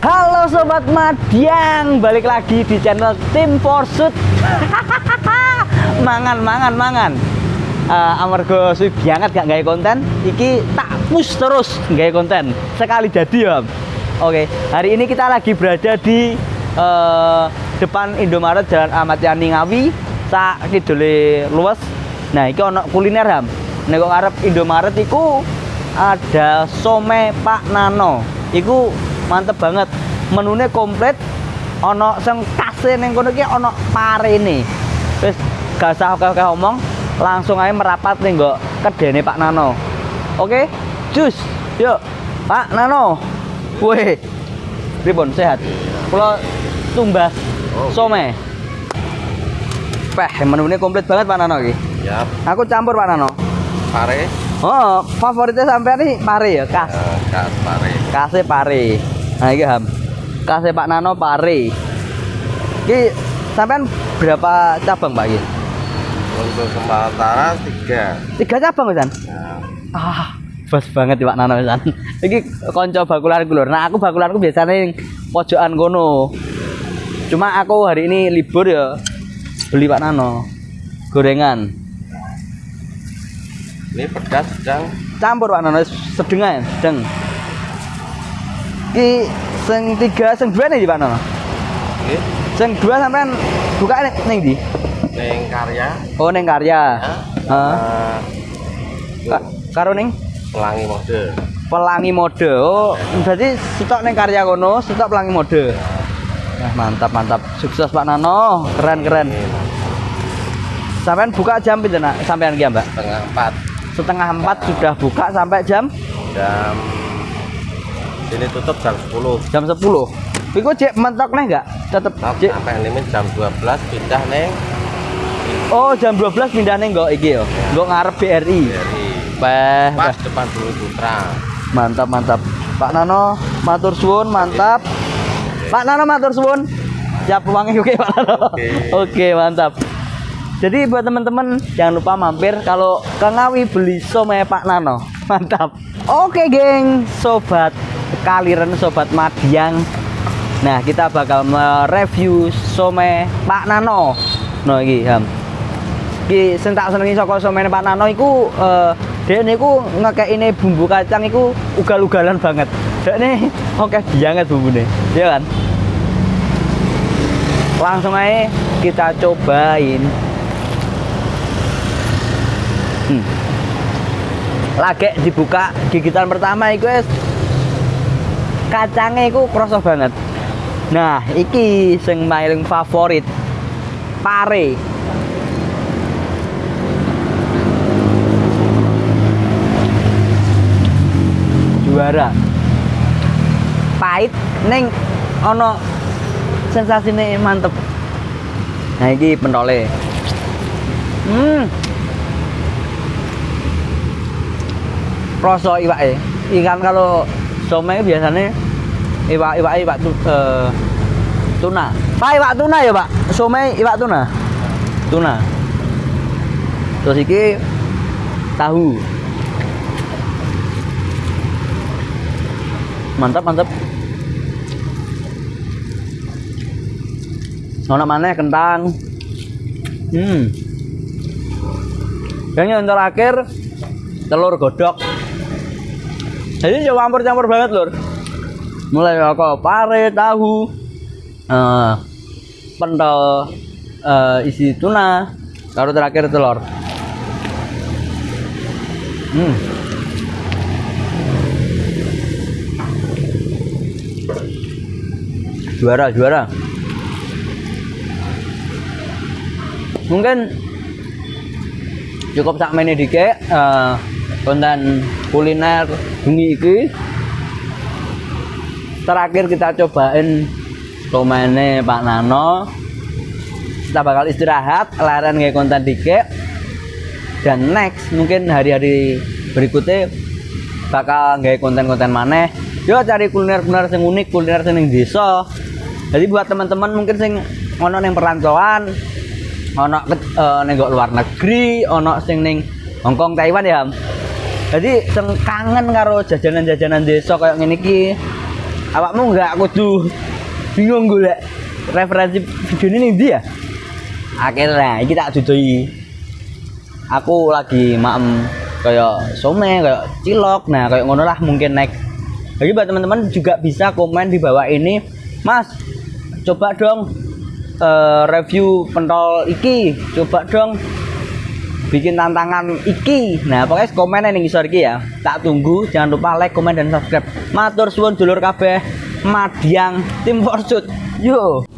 Halo sobat Madiang, balik lagi di channel Tim Forsut. mangan, mangan, mangan. Uh, amarga suwi banget gak gawe konten, iki tak push terus gawe konten. Sekali jadi ya. Oke, hari ini kita lagi berada di uh, depan Indomaret Jalan Ahmad Yani Ngawi, sak kidule luas. Nah, iki ono kuliner ham. Nek arep Indomaret iku ada some Pak Nano. Iku mantep banget. Menune komplit. Ono sing kase ning kono iki ono parene. Wis gak usah oke-oke omong, langsung aja merapat nih kok kedene Pak Nano. Oke, cus, yuk Pak Nano. Weh, pripun sehat? Kalau tumbas some. Peh, menune komplit banget Pak Nano iki. Yap, Aku campur Pak Nano. pare, Oh, favoritnya sampai nih pare ya, kas. eh, kas pare. Kasih pare. Nah, iki ham. Kasih Pak Nano pare. Iki sampean berapa cabang Pak iki? Untuk sementara tiga. Tiga cabang San. Nah, Ah, bos banget Pak Nano San. Iki konco bakulan lur. Nah, aku bakulanku biasanya yang pojokan kono. Cuma aku hari ini libur ya. Beli Pak Nano. Gorengan. ini pedas sedang Campur Pak Nano sedeng ae, Iki sing tiga sing dua nih Pak Nano. ini Sing dua sampean buka ning ning ndi? neng karya. Oh ning karya. Ya, Ka- karo ning pelangi mode. pelangi mode. Oh, berarti stok ning karya kono, stok pelangi mode. Nah, mantap mantap. Sukses Pak Nano. Keren keren. Sampean buka jam pinten nak? Sampean ki, Mbak? setengah empat Setengah empat sudah buka sampai jam jam sini tutup jam 10 jam 10. Iku cek mentok nih enggak? Tetep cek. sampai limit jam 12 pindah neng Oh, jam 12 pindah ning nggo iki yo. Nggo ngarep BRI. dari Peh. pas depan Bumi Putra. Mantap mantap. Pak Nano matur suwun mantap. Pak Nano matur suwun. Siap uangnya oke Pak Nano. Oke. Oke mantap. Jadi buat teman-teman jangan lupa mampir kalau ke Ngawi beli somai Pak Nano. Mantap. Oke geng, sobat kaliren sobat Madiang. Nah kita bakal mereview somai Pak Nano. No iki ham. Iki sing tak senengi saka somene Pak Nano iku eh dhek niku ngekekine bumbu kacang iku ugal-ugalan banget. Dhek ne oke banget bumbune. Ya kan? Langsung aja kita cobain. Hmm. Lagi dibuka gigitan pertama wis kacangnya iku kroso banget. Nah, iki sing paling favorit. Pare. juara pahit neng ono sensasinya mantep nah ini pentole hmm rasa iwak ikan kalau somai biasanya iwak iwak iwak tu, eh, tuna. Pak iwak tuna ya pak? Somai iwak tuna? Tuna. Terus iki tahu. Mantap mantap. Nona mana kentang. Hmm. Yang yang terakhir telur godok jadi coba campur-campur banget lur. Mulai kok pare tahu eh pentol eh, isi tuna baru terakhir telur. Hmm. Juara juara. Mungkin cukup sak mene dike eh, konten kuliner bengi iki. Terakhir kita cobain tomene Pak Nano. Kita bakal istirahat laren nge konten dike dan next mungkin hari-hari berikutnya bakal nggak konten-konten maneh. Yo cari kuliner-kuliner sing unik kuliner ning desa. Jadi buat teman-teman mungkin sing ono ning perantauan ono ke- eh, ning luar negeri ono sing ning Hongkong Taiwan ya. Jadi sing kangen karo jajanan-jajanan desa kayak ngene iki. Awakmu nggak kudu bingung golek referensi video ini nih dia akhirnya ini tak dudui aku lagi maem kayak some kayak cilok. Nah kayak ngono lah mungkin naik jadi buat teman-teman juga bisa komen di bawah ini mas coba dong eh, review pentol iki. Coba dong bikin tantangan iki. Nah pokoknya komen ning ngisor iki ya. Tak tunggu jangan lupa like komen dan subscribe. Matur suwun dulur kabeh. Madiang tim forsut. Yo